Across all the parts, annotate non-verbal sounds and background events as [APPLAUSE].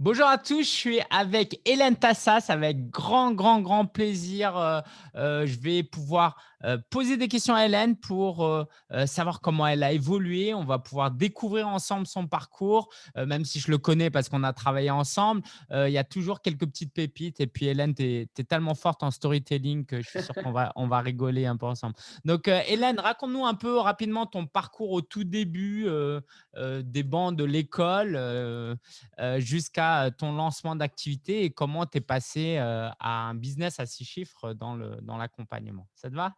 Bonjour à tous, je suis avec Hélène Tassas, avec grand, grand, grand plaisir. euh, euh, je vais pouvoir euh, poser des questions à Hélène pour euh, euh, savoir comment elle a évolué. On va pouvoir découvrir ensemble son parcours, euh, même si je le connais parce qu'on a travaillé ensemble. Il y a toujours quelques petites pépites. Et puis Hélène, tu es, tellement forte en storytelling que je suis sûr qu'on va, [LAUGHS] on va rigoler un peu ensemble. Donc Hélène, raconte-nous un peu rapidement ton parcours au tout début des bancs de l'école. jusqu'à ton lancement d'activité et comment tu es passé à un business à six chiffres dans l'accompagnement. Ça te va?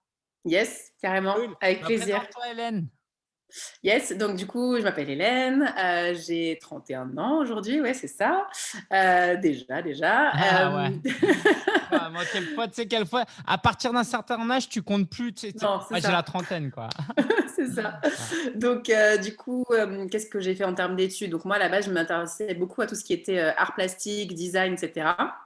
Yes, carrément, Cool. avec Bah, plaisir. présente-toi Hélène. Yes, donc du coup, je m'appelle Hélène, heu, j'ai 31 ans aujourd'hui, ouais, c'est ça, heu, déjà, déjà, Ah ouais. hem Ouais, [LAUGHS] moi, quelquefois, tu sais, quelquefois, à partir d'un certain âge, tu comptes plus, tu sais, j'ai la trentaine, quoi. [LAUGHS] c'est ça. [LAUGHS] Donc du coup, qu'est-ce que j'ai fait en termes d'études? Donc moi, à la base, je m'intéressais beaucoup à tout ce qui était, art plastique, design et cetera.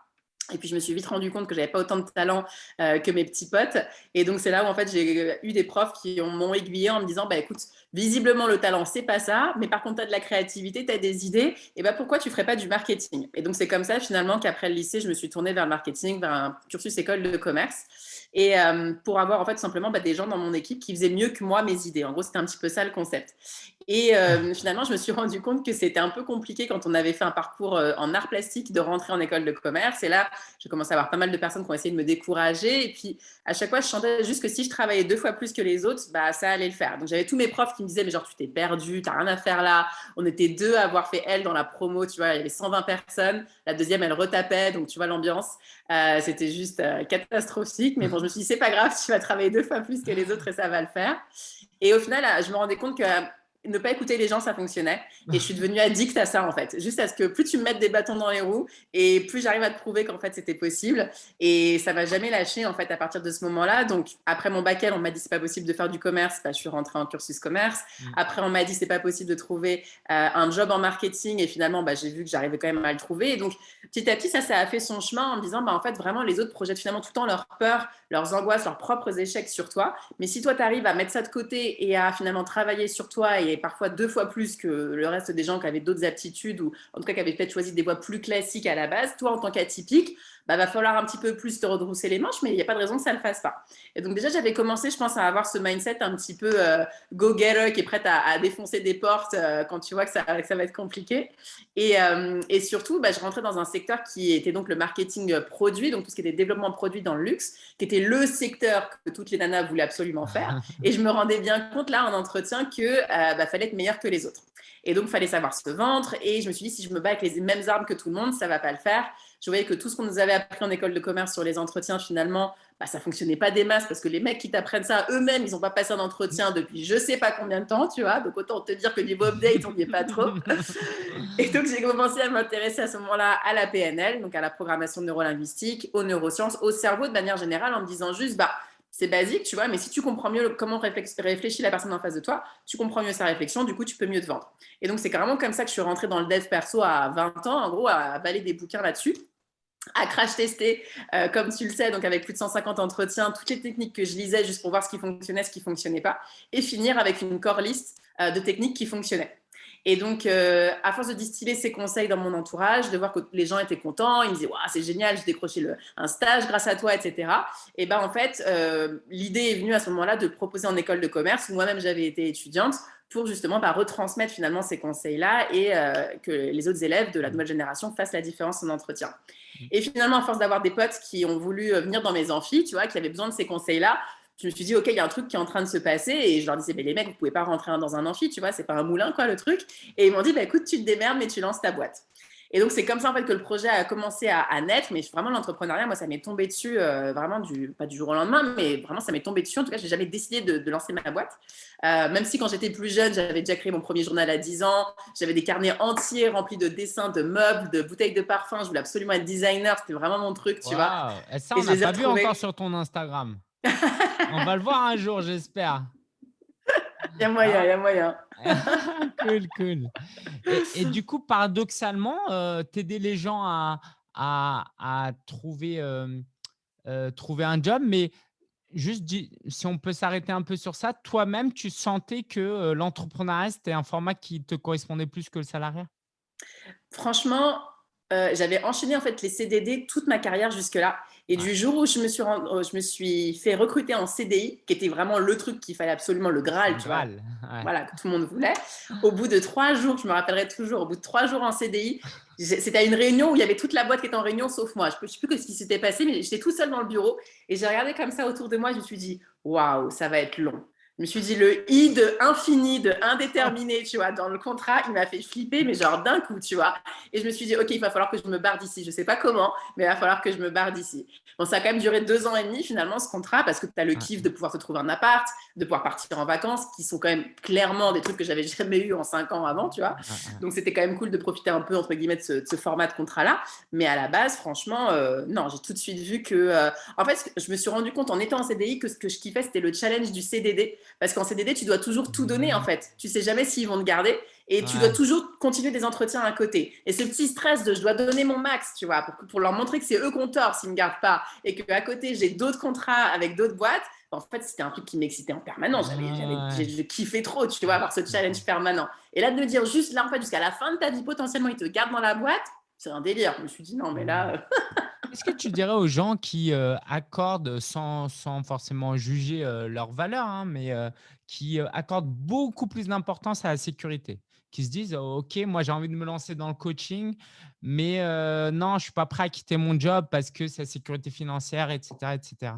Et puis je me suis vite rendu compte que j'avais pas autant de talent euh, que mes petits potes. Et donc c'est là où en fait j'ai eu des profs qui m'ont aiguillé en me disant bah écoute, visiblement le talent c'est pas ça, mais par contre tu as de la créativité, tu as des idées, et bah pourquoi tu ferais pas du marketing? Et donc c'est comme ça finalement qu'après le lycée, je me suis tournée vers le marketing, vers un cursus école de commerce. Et euh, pour avoir en fait simplement bah, des gens dans mon équipe qui faisaient mieux que moi mes idées. En gros, c'était un petit peu ça le concept. Et euh, [LAUGHS] finalement, je me suis rendu compte que c'était un peu compliqué quand on avait fait un parcours euh, en art plastique de rentrer en école de commerce. Et là, j'ai commencé à avoir pas mal de personnes qui ont essayé de me décourager. Et puis, à chaque fois, je chantais juste que si je travaillais deux fois plus que les autres, bah, ça allait le faire. Donc, j'avais tous mes profs qui me disaient, mais genre, tu t'es perdu, t'as rien à faire là. On était deux à avoir fait elle dans la promo, tu vois, il y avait 120 personnes. La deuxième, elle retapait. Donc, tu vois, l'ambiance, euh, c'était juste euh, catastrophique. Mais bon, je me suis dit, c'est pas grave, tu vas travailler deux fois plus que les autres et ça va le faire. Et au final, je me rendais compte que ne pas écouter les gens, ça fonctionnait. Et je suis [LAUGHS] devenue addict à ça, en fait. Juste à ce que plus tu me mets des bâtons dans les roues et plus j'arrive à te prouver qu'en fait, c'était possible. Et ça m'a jamais lâché, en fait, à partir de ce moment-là. Donc, après mon bac on m'a dit c'est pas possible de faire du commerce. Bah, je suis rentrée en cursus commerce. Mm. Après, on m'a dit c'est pas possible de trouver euh, un job en marketing. Et finalement, bah, j'ai vu que j'arrivais quand même à le trouver. Et donc, petit à petit, ça, ça a fait son chemin en me disant, bah, en fait, vraiment, les autres projettent finalement tout le temps leurs peurs, leurs angoisses, leurs propres échecs sur toi. Mais si toi, tu arrives à mettre ça de côté et à finalement travailler sur toi et parfois deux fois plus que le reste des gens qui avaient d'autres aptitudes ou en tout cas qui avaient peut-être choisi des voies plus classiques à la base, toi, en tant qu'atypique, bah, va falloir un petit peu plus te redrousser les manches, mais il n'y a pas de raison que ça ne le fasse pas. Et donc déjà, j'avais commencé, je pense, à avoir ce mindset un petit peu euh, go-getter qui est prête à, à, défoncer des portes euh, quand tu vois que ça, que ça va être compliqué. Et, euh, et surtout, bah, je rentrais dans un secteur qui était donc le marketing produit, donc tout ce qui était développement produit dans le luxe, qui était le secteur que toutes les nanas voulaient absolument faire. [LAUGHS] Et je me rendais bien compte là en entretien que bah, fallait être meilleur que les autres. Et donc, il fallait savoir se vendre. Et je me suis dit, si je me bats avec les mêmes armes que tout le monde, ça ne va pas le faire. Je voyais que tout ce qu'on nous avait appris en école de commerce sur les entretiens, finalement, bah, ça ne fonctionnait pas des masses parce que les mecs qui t'apprennent ça eux-mêmes, ils n'ont pas passé un entretien depuis je ne sais pas combien de temps, tu vois. Donc, autant te dire que niveau update, on n'y est pas trop. [LAUGHS] Et donc, j'ai commencé à m'intéresser à ce moment-là à la PNL, donc à la programmation neurolinguistique, aux neurosciences, au cerveau de manière générale, en me disant juste, bah, c'est basique, tu vois, mais si tu comprends mieux comment réfléchit la personne en face de toi, tu comprends mieux sa réflexion, du coup, tu peux mieux te vendre. Et donc, c'est carrément comme ça que je suis rentrée dans le dev perso à 20 ans, en gros, à avaler des bouquins là-dessus à crash tester, euh, comme tu le sais, donc avec plus de 150 entretiens, toutes les techniques que je lisais juste pour voir ce qui fonctionnait, ce qui ne fonctionnait pas, et finir avec une core list euh, de techniques qui fonctionnaient. Et donc, euh, à force de distiller ces conseils dans mon entourage, de voir que les gens étaient contents, ils me disaient wow, c'est génial, j'ai décroché un stage grâce à toi, etc. Et ben en fait, l'idée est venue à ce moment-là de proposer en école de commerce, où moi-même j'avais été étudiante, pour justement bah, retransmettre finalement ces conseils-là et euh, que les autres élèves de la nouvelle génération fassent la différence en entretien. Et finalement, à force d'avoir des potes qui ont voulu venir dans mes amphis, tu vois, qui avaient besoin de ces conseils-là, je me suis dit, OK, il y a un truc qui est en train de se passer. Et je leur disais, mais les mecs, vous pouvez pas rentrer dans un amphi, tu vois, c'est pas un moulin, quoi, le truc. Et ils m'ont dit, bah, écoute, tu te démerdes, mais tu lances ta boîte. Et donc, c'est comme ça, en fait, que le projet a commencé à, à naître. Mais vraiment, l'entrepreneuriat, moi, ça m'est tombé dessus, euh, vraiment, du, pas du jour au lendemain, mais vraiment, ça m'est tombé dessus. En tout cas, j'ai jamais décidé de, de, lancer ma boîte. Euh, même si, quand j'étais plus jeune, j'avais déjà créé mon premier journal à 10 ans. J'avais des carnets entiers remplis de dessins, de meubles, de bouteilles de parfum. Je voulais absolument être designer. C'était vraiment mon truc, tu wow. vois. Et ça, on n'a pas vu encore sur ton Instagram. on va le voir un jour, j'espère. [LAUGHS] Il y a moyen, il y a moyen. [LAUGHS] cool, cool. Et, du coup, paradoxalement, euh, t'aider les gens à, à, à trouver, euh, euh, trouver un job, mais juste si on peut s'arrêter un peu sur ça, toi-même, tu sentais que euh, l'entrepreneuriat, c'était un format qui te correspondait plus que le salariat? Franchement, euh, j'avais enchaîné en fait les CDD toute ma carrière jusque-là. Et du jour où je me, suis euh, je me suis fait recruter en CDI, qui était vraiment le truc qu'il fallait absolument, le Graal, tu vois, voilà, que tout le monde voulait, au bout de trois jours, je me rappellerai toujours, au bout de trois jours en CDI, c'était à une réunion où il y avait toute la boîte qui était en réunion sauf moi. Je ne sais plus ce qui s'était passé, mais j'étais tout seul dans le bureau et j'ai regardé comme ça autour de moi. Je me suis dit, waouh, ça va être long. Je me suis dit, le i de infini, de indéterminé, tu vois, dans le contrat, il m'a fait flipper, mais genre d'un coup, tu vois. Et je me suis dit, OK, il va falloir que je me barre d'ici. Je ne sais pas comment, mais il va falloir que je me barre d'ici. Bon, ça a quand même duré deux ans et demi, finalement, ce contrat, parce que tu as le kiff de pouvoir te trouver un appart, de pouvoir partir en vacances, qui sont quand même clairement des trucs que j'avais [LAUGHS] jamais eu en cinq ans avant, tu vois. Donc, c'était quand même cool de profiter un peu, entre guillemets, de ce, format de contrat-là. Mais à la base, franchement, euh, non, j'ai tout de suite vu que. Euh, en fait, je me suis rendu compte en étant en CDI que ce que je kiffais, c'était le challenge du CDD. Parce qu'en CDD, tu dois toujours tout donner en fait. Tu sais jamais s'ils vont te garder et tu dois toujours continuer des entretiens à côté. Et ce petit stress de je dois donner mon max, tu vois, pour, pour leur montrer que c'est eux qu'on tort s'ils ne me gardent pas et qu'à côté j'ai d'autres contrats avec d'autres boîtes. En fait, c'était un truc qui m'excitait en permanence. J'avais, je kiffais trop, tu vois, avoir ce challenge permanent. Et là, de me dire juste là, en fait, jusqu'à la fin de ta vie, potentiellement, ils te gardent dans la boîte, c'est un délire. Je me suis dit, non, mais là. [LAUGHS] Qu'est-ce que tu dirais aux gens qui euh, accordent, sans, sans, forcément juger euh, leur valeur, hein, mais euh, qui accordent beaucoup plus d'importance à la sécurité? Qui se disent OK, moi j'ai envie de me lancer dans le coaching, mais non, je ne suis pas prêt à quitter mon job parce que c'est la sécurité financière, etc. etc.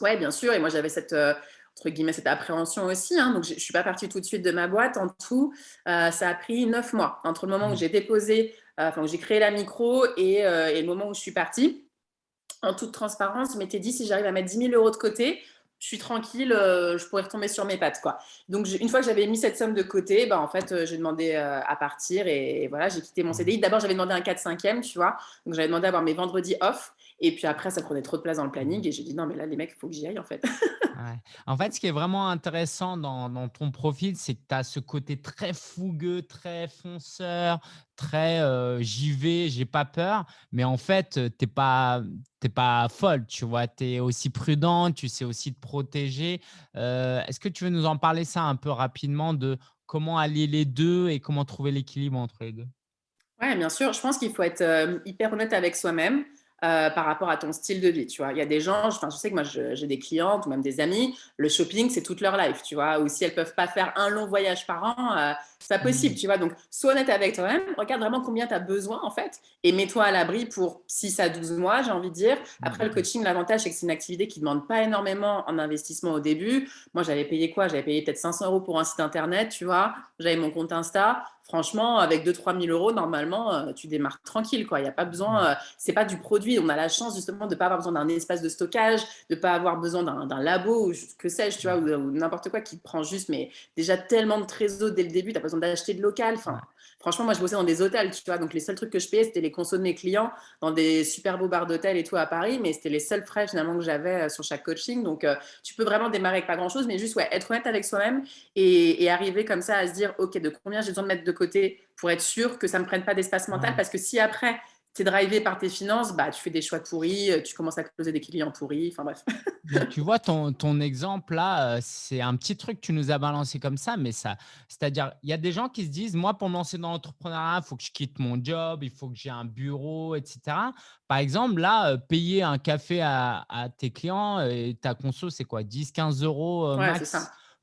Oui, bien sûr. Et moi, j'avais cette, entre guillemets, cette appréhension aussi. Hein. donc, je ne suis pas partie tout de suite de ma boîte. En tout, ça a pris neuf mois entre le moment où mmh. j'ai déposé euh, enfin, j'ai créé la micro euh, et, le moment où je suis partie. En toute transparence, je m'étais dit, si j'arrive à mettre 10 000 euros de côté, je suis tranquille, euh, je pourrais retomber sur mes pattes. Quoi. Donc, une fois que j'avais mis cette somme de côté, bah, en fait, j'ai demandé à partir et, voilà, j'ai quitté mon CDI. D'abord, j'avais demandé un 4-5e, tu vois. Donc, j'avais demandé à avoir mes vendredis off. Et puis après, ça prenait trop de place dans le planning et j'ai dit non, mais là, les mecs, il faut que j'y aille en fait. En fait, ce qui est vraiment intéressant dans, ton profil, c'est que tu as ce côté très fougueux, très fonceur, très euh, j'y vais, j'ai pas peur. Mais en fait, tu n'es pas, pas folle, tu vois. Tu es aussi prudent, tu sais aussi te protéger. Euh, est-ce que tu veux nous en parler ça un peu rapidement de comment allier les deux et comment trouver l'équilibre entre les deux? Oui, bien sûr. Je pense qu'il faut être euh, hyper honnête avec soi-même. Euh, par rapport à ton style de vie, tu vois. Il y a des gens, je, je sais que moi, j'ai des clientes ou même des amis, le shopping, c'est toute leur life, tu vois. Ou si elles peuvent pas faire un long voyage par an, euh, c'est pas possible, mmh. tu vois. Donc, sois honnête avec toi-même, regarde vraiment combien tu as besoin, en fait, et mets-toi à l'abri pour 6 à 12 mois, j'ai envie de dire. Après, le coaching, l'avantage, c'est que c'est une activité qui ne demande pas énormément en investissement au début. Moi, j'avais payé quoi? J'avais payé peut-être 500 euros pour un site internet, tu vois. J'avais mon compte Insta franchement, avec 2-3 000 euros, normalement, euh, tu démarres tranquille. Quoi. Il n'y a pas besoin, euh, c'est pas du produit. On a la chance justement de ne pas avoir besoin d'un espace de stockage, de ne pas avoir besoin d'un labo ou que sais-je, tu vois, ou, n'importe quoi qui te prend juste, mais déjà tellement de trésor dès le début, tu as besoin d'acheter de local. Enfin, Franchement, moi, je bossais dans des hôtels, tu vois. Donc, les seuls trucs que je payais, c'était les consos de mes clients dans des super beaux bars d'hôtel et tout à Paris. Mais c'était les seuls frais, finalement, que j'avais euh, sur chaque coaching. Donc, tu peux vraiment démarrer avec pas grand-chose, mais juste, ouais, être honnête avec soi-même et, et, arriver comme ça à se dire, OK, de combien j'ai besoin de mettre de côté pour être sûr que ça ne me prenne pas d'espace mental. Parce que si après, tu es drivé par tes finances, bah, tu fais des choix pourris, euh, tu commences à closer des clients pourris, enfin bref. tu vois, ton, ton exemple là, euh, c'est un petit truc que tu nous as balancé comme ça, mais ça, c'est-à-dire, il y a des gens qui se disent, moi, pour me lancer dans l'entrepreneuriat, il faut que je quitte mon job, il faut que j'ai un bureau, etc. Par exemple, là, euh, payer un café à, à tes clients, et ta conso, c'est quoi 10, 15 euros max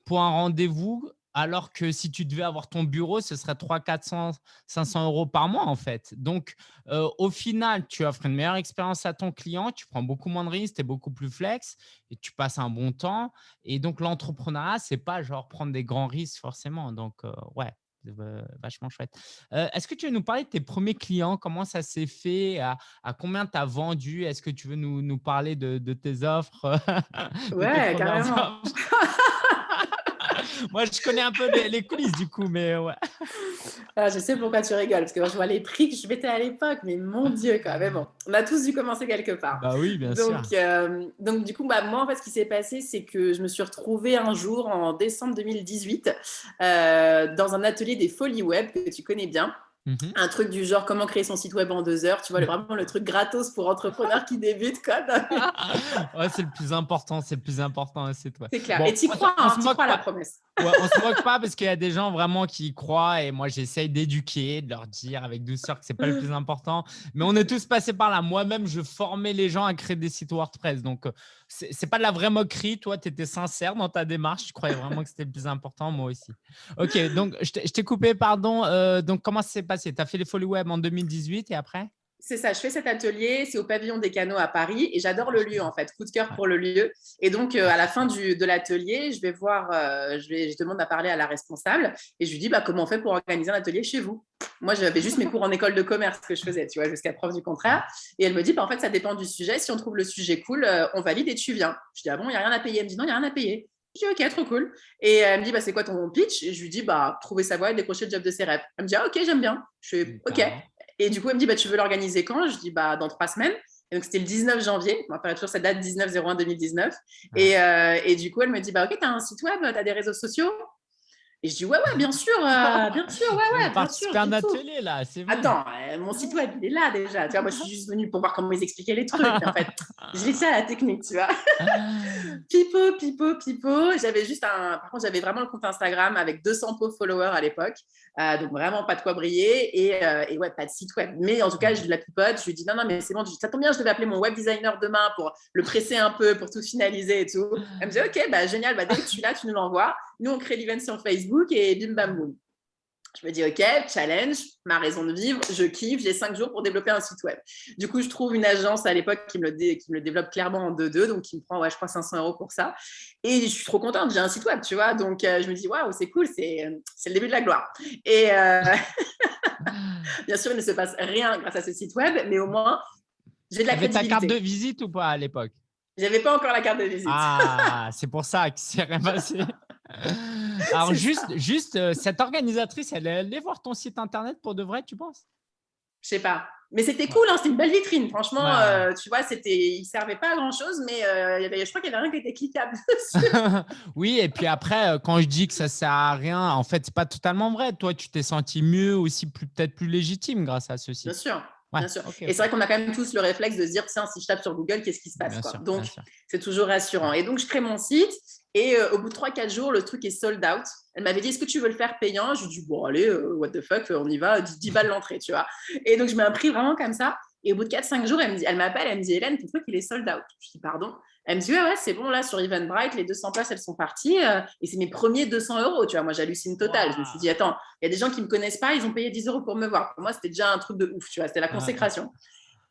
pour un rendez-vous alors que si tu devais avoir ton bureau, ce serait 300, 400, 500 euros par mois en fait. Donc, euh, au final, tu offres une meilleure expérience à ton client, tu prends beaucoup moins de risques, tu es beaucoup plus flex et tu passes un bon temps. Et donc, l'entrepreneuriat, ce n'est pas genre prendre des grands risques forcément. Donc, euh, ouais, vachement chouette. Euh, est-ce que tu veux nous parler de tes premiers clients? Comment ça s'est fait? À, combien tu as vendu? Est-ce que tu veux nous, parler de, tes offres [LAUGHS] Ouais, carrément. [LAUGHS] [LAUGHS] Moi, je connais un peu les, coulisses du coup, mais ouais. Ah, je sais pourquoi tu rigoles, parce que moi, je vois les prix que je mettais à l'époque, mais mon Dieu, quand même. Bon, on a tous dû commencer quelque part. Bah oui, bien donc, sûr. Euh, donc, du coup, bah, moi, en fait, ce qui s'est passé, c'est que je me suis retrouvée un jour en décembre 2018 euh, dans un atelier des folies web que tu connais bien. Mhm. Un truc du genre comment créer son site web en deux heures, tu vois, [LAUGHS] vraiment le truc gratos pour entrepreneurs qui débutent. Quoi. [LAUGHS] ouais, c'est le plus important, c'est le plus important, c'est toi. C'est clair. Et tu crois, hein, crois à la promesse. Ouais, on se moque pas parce qu'il y a des gens vraiment qui y croient et moi j'essaye d'éduquer, de leur dire avec douceur que c'est pas le plus important. Mais on est tous passés par là. Moi-même, je formais les gens à créer des sites WordPress. Donc, euh, c'est pas de la vraie moquerie. Toi, tu étais sincère dans ta démarche. Tu croyais vraiment que c'était le plus important, moi aussi. Ok, donc je t'ai coupé, pardon. Euh, donc, comment ça s'est passé? Tu as fait les Folies Web en 2018 et après? C'est ça, je fais cet atelier, c'est au pavillon des canaux à Paris et j'adore le lieu en fait, coup de cœur pour le lieu. Et donc euh, à la fin du, de l'atelier, je vais voir, euh, je, vais, je demande à parler à la responsable et je lui dis bah, comment on fait pour organiser un atelier chez vous? Moi j'avais juste mes cours en école de commerce que je faisais, tu vois, jusqu'à preuve du contraire. Et elle me dit bah, en fait ça dépend du sujet, si on trouve le sujet cool, euh, on valide et tu viens. Je dis ah bon, il n'y a rien à payer? Elle me dit non, il n'y a rien à payer. Je dis ok, trop cool. Et elle me dit bah, c'est quoi ton pitch? Et je lui dis bah trouver sa voie et décrocher le job de ses rêves. Elle me dit ah, ok, j'aime bien. Je fais ok. Et du coup, elle me dit, bah, tu veux l'organiser quand? Je dis, bah, dans trois semaines. Et donc, c'était le 19 janvier. On va faire toujours cette date 19-01-2019. Et, euh, et, du coup, elle me dit, bah, OK, tu as un site web, tu as des réseaux sociaux? Et je dis, ouais, ouais, bien sûr, euh, [LAUGHS] bien sûr, ouais, ouais. Bien sûr, un atelier là, c'est Attends, euh, mon site web, il est là déjà. Tu vois, moi, je suis juste venue pour voir comment ils expliquaient les trucs. En fait, je laissé à la technique, tu vois. [LAUGHS] pipo, pipo, pipo. J'avais juste un. Par contre, j'avais vraiment le compte Instagram avec 200 pauvres followers à l'époque. Euh, donc, vraiment pas de quoi briller. Et, et, ouais, pas de site web. Mais en tout cas, je la pipote. Je lui dis, non, non, mais c'est bon, ça tombe bien, je devais appeler mon web designer demain pour le presser un peu, pour tout finaliser et tout. Elle me dit, OK, bah, génial, bah, dès que tu l'as, tu nous l'envoies. Nous, on crée l'event sur Facebook et bim bam boum. Je me dis, OK, challenge, ma raison de vivre, je kiffe, j'ai cinq jours pour développer un site web. Du coup, je trouve une agence à l'époque qui, me le qui me le développe clairement en 2-2, donc qui me prend, ouais, je crois, 500 euros pour ça. Et je suis trop contente, j'ai un site web, tu vois. Donc, euh, je me dis, waouh, c'est cool, c'est le début de la gloire. Et euh, [LAUGHS] bien sûr, il ne se passe rien grâce à ce site web, mais au moins, j'ai de la crédibilité. ta carte de visite ou pas à l'époque? J'avais pas encore la carte de visite. Ah, c'est pour ça que c'est rien passé. [LAUGHS] [LAUGHS] Alors, juste, juste euh, cette organisatrice, elle est allée voir ton site internet pour de vrai, tu penses? Je sais pas. Mais c'était cool, hein, c'était une belle vitrine. Franchement, euh, tu vois, c'était, il servait pas à grand chose, mais euh, y avait, je crois qu'il y avait rien qui était cliquable. [LAUGHS] [LAUGHS] oui, et puis après, quand je dis que ça sert à rien, en fait, c'est pas totalement vrai. Toi, tu t'es senti mieux, aussi peut-être plus légitime grâce à ceci. Bien sûr. Bien sûr. et c'est vrai qu'on a quand même tous le réflexe de se dire, tiens, si je tape sur Google, qu'est-ce qui se passe quoi? Donc, c'est toujours rassurant. Et donc, je crée mon site et euh, au bout de 3-4 jours, le truc est sold out. Elle m'avait dit, est-ce que tu veux le faire payant? Je lui ai dit, bon, allez, euh, what the fuck, on y va, 10, balles l'entrée, tu vois. Et donc, je mets un prix vraiment comme ça. Et au bout de 4-5 jours, elle m'appelle, elle me dit, Hélène, ton truc, il est sold out. Je dis, pardon Elle me dit, ouais, ouais, c'est bon, là, sur Eventbrite, les 200 places, elles sont parties. Euh, et c'est mes premiers 200 euros, tu vois. Moi, j'hallucine total. Je me suis dit, attends, il y a des gens qui ne me connaissent pas, ils ont payé 10 euros pour me voir. Pour moi, c'était déjà un truc de ouf, tu vois. C'était la consécration.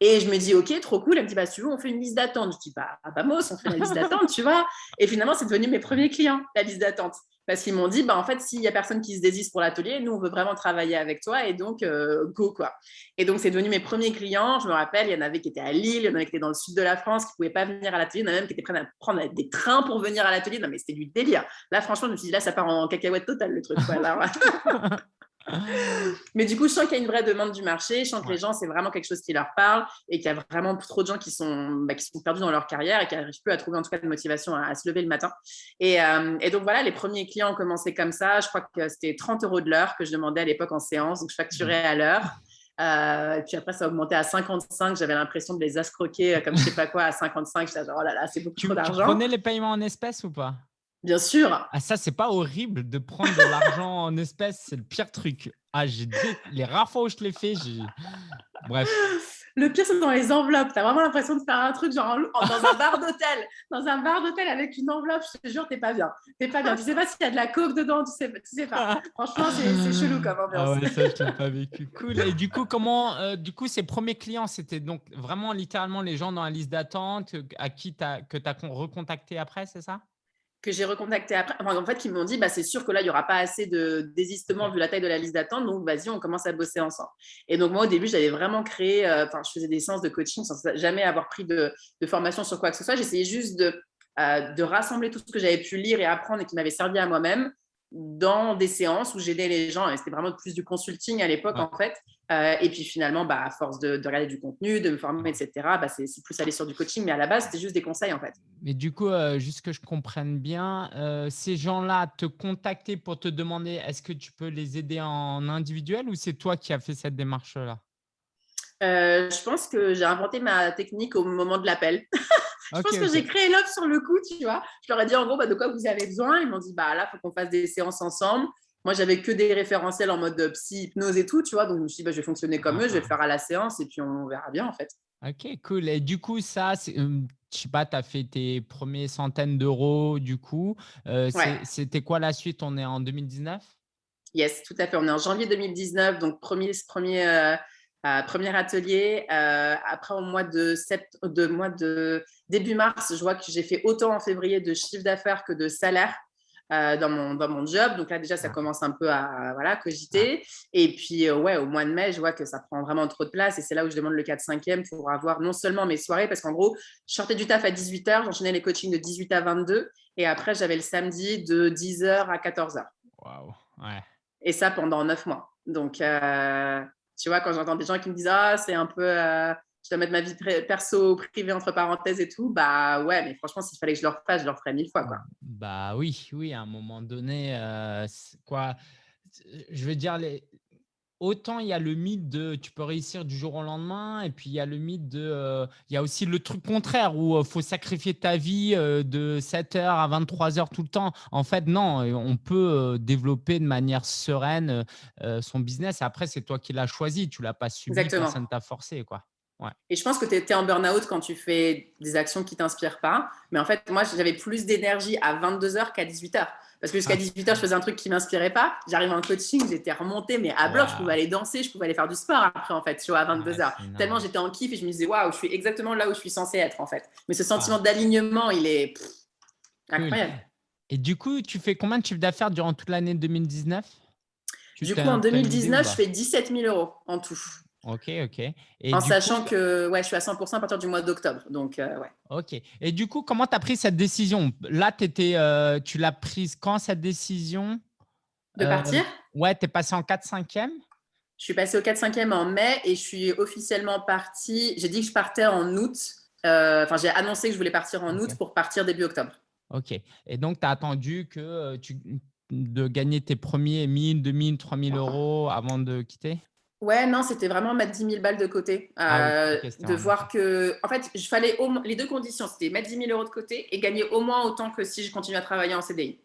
Et je me dis, OK, trop cool. Elle me dit, bah, si tu veux, on fait une liste d'attente. Je dis, bah, vamos, on fait la liste d'attente, tu vois. Et finalement, c'est devenu mes premiers clients, la liste d'attente. Parce qu'ils m'ont dit, bah, en fait, s'il n'y a personne qui se désiste pour l'atelier, nous, on veut vraiment travailler avec toi. Et donc, euh, go, quoi. Et donc, c'est devenu mes premiers clients. Je me rappelle, il y en avait qui étaient à Lille, il y en avait qui étaient dans le sud de la France, qui ne pouvaient pas venir à l'atelier. Il y en a même qui étaient prêts à prendre des trains pour venir à l'atelier. Non, mais c'était du délire. Là, franchement, je me suis dit, là, ça part en cacahuète totale, le truc. Quoi, [LAUGHS] Mais du coup, je sens qu'il y a une vraie demande du marché. Je sens que les gens, c'est vraiment quelque chose qui leur parle et qu'il y a vraiment trop de gens qui sont, bah, qui sont perdus dans leur carrière et qui n'arrivent plus à trouver en tout cas de motivation à, se lever le matin. Et, euh, et, donc voilà, les premiers clients ont commencé comme ça. Je crois que c'était 30 euros de l'heure que je demandais à l'époque en séance. Donc je facturais à l'heure. Euh, puis après, ça a augmenté à 55. J'avais l'impression de les escroquer comme je sais pas quoi à 55. J'étais genre, oh là là, c'est beaucoup trop d'argent. Tu prenais les paiements en espèces ou pas? Bien sûr. Ah, ça, c'est pas horrible de prendre de l'argent en espèces. C'est le pire truc. Ah, j'ai les rares fois où je l'ai fait, j'ai. Bref. Le pire, c'est dans les enveloppes. Tu as vraiment l'impression de faire un truc genre dans un bar d'hôtel. Dans un bar d'hôtel avec une enveloppe, je te jure, t'es pas bien. T'es pas bien. Tu sais pas s'il y a de la coke dedans, tu sais, tu sais pas. Franchement, c'est chelou comme ambiance. Ah ouais, ça, je l'ai pas vécu. Cool. Et du coup, comment, euh, du coup, ces premiers clients, c'était donc vraiment littéralement les gens dans la liste d'attente à qui as, que tu as recontacté après, c'est ça? Que j'ai recontacté après, en fait, qui m'ont dit, bah, c'est sûr que là, il n'y aura pas assez de désistement vu la taille de la liste d'attente, donc vas-y, on commence à bosser ensemble. Et donc, moi, au début, j'avais vraiment créé, euh, enfin, je faisais des séances de coaching sans jamais avoir pris de, formation sur quoi que ce soit. J'essayais juste euh, de rassembler tout ce que j'avais pu lire et apprendre et qui m'avait servi à moi-même dans des séances où j'aidais les gens. Et c'était vraiment plus du consulting à l'époque, en fait. Euh, et puis finalement, bah, à force de, regarder du contenu, de me former, etc., bah, c'est plus aller sur du coaching. Mais à la base, c'était juste des conseils, en fait. Mais du coup, euh, juste que je comprenne bien, euh, ces gens-là te contactaient pour te demander est-ce que tu peux les aider en individuel ou c'est toi qui as fait cette démarche-là? Je pense que j'ai inventé ma technique au moment de l'appel. [LAUGHS] je pense que j'ai créé l'offre sur le coup, tu vois. Je leur ai dit en gros, bah, de quoi vous avez besoin? Ils m'ont dit, bah là, il faut qu'on fasse des séances ensemble. Moi, j'avais que des référentiels en mode psy, hypnose et tout, tu vois. Donc, je me suis dit, bah, je vais fonctionner comme eux, je vais le faire à la séance et puis on verra bien, en fait. Ok, cool. Et du coup, ça, je ne sais pas, tu as fait tes premières centaines d'euros, du coup. C'était quoi la suite? On est en 2019 Yes, tout à fait. On est en janvier 2019, donc premier, premier, premier atelier. après, au mois de, sept, de, mois de début mars, je vois que j'ai fait autant en février de chiffre d'affaires que de salaire. Euh, dans, mon, dans mon job. Donc là, déjà, ça commence un peu à voilà, cogiter. Et puis, euh, ouais, au mois de mai, je vois que ça prend vraiment trop de place. Et c'est là où je demande le 4-5e pour avoir non seulement mes soirées, parce qu'en gros, je sortais du taf à 18h, j'enchaînais les coachings de 18 à 22. Et après, j'avais le samedi de 10h à 14h. Waouh, ouais. Et ça pendant 9 mois. Donc, euh, tu vois, quand j'entends des gens qui me disent Ah, c'est un peu je dois mettre ma vie perso privée entre parenthèses et tout, bah ouais, mais franchement, s'il fallait que je le refasse, je le referais mille fois. Quoi. Bah oui, oui, à un moment donné, euh, quoi, je veux dire, les... autant il y a le mythe de tu peux réussir du jour au lendemain, et puis il y a le mythe de, euh, il y a aussi le truc contraire où il euh, faut sacrifier ta vie de 7h à 23h tout le temps. En fait, non, on peut développer de manière sereine son business. Après, c'est toi qui l'as choisi, tu l'as pas subi, Exactement. personne t'a forcé, quoi. Et je pense que tu es, en burn-out quand tu fais des actions qui ne t'inspirent pas. Mais en fait, moi, j'avais plus d'énergie à 22h qu'à 18h. Parce que jusqu'à 18h, ah. je faisais un truc qui ne m'inspirait pas. J'arrive en coaching, j'étais remontée, mais à bloc, je pouvais aller danser, je pouvais aller faire du sport après, en fait, tu vois, à 22h. Tellement j'étais en kiff et je me disais, waouh, je suis exactement là où je suis censée être, en fait. Mais ce sentiment d'alignement, il est incroyable. Et du coup, tu fais combien de chiffre d'affaires durant toute l'année 2019 Du coup, en 2019, je fais 17 000 euros en tout. Ok, ok. Et en sachant que ouais, je suis à 100% à partir du mois d'octobre. Donc, euh, ouais. Ok. Et du coup, comment tu as pris cette décision? Là, étais, euh, tu l'as prise quand cette décision? De partir? euh, Ouais, tu es passé en 4-5e Je suis passé au 4-5e en mai et je suis officiellement partie. J'ai dit que je partais en août. Enfin, j'ai annoncé que je voulais partir en août pour partir début octobre. Ok. Et donc, tu as attendu que tu, de gagner tes premiers 1000, 2000, 3000 euros avant de quitter? Ouais, non, c'était vraiment mettre 10 000 balles de côté. Ah euh, de voir que, en fait, il fallait les deux conditions, c'était mettre 10 000 euros de côté et gagner au moins autant que si je continue à travailler en CDI.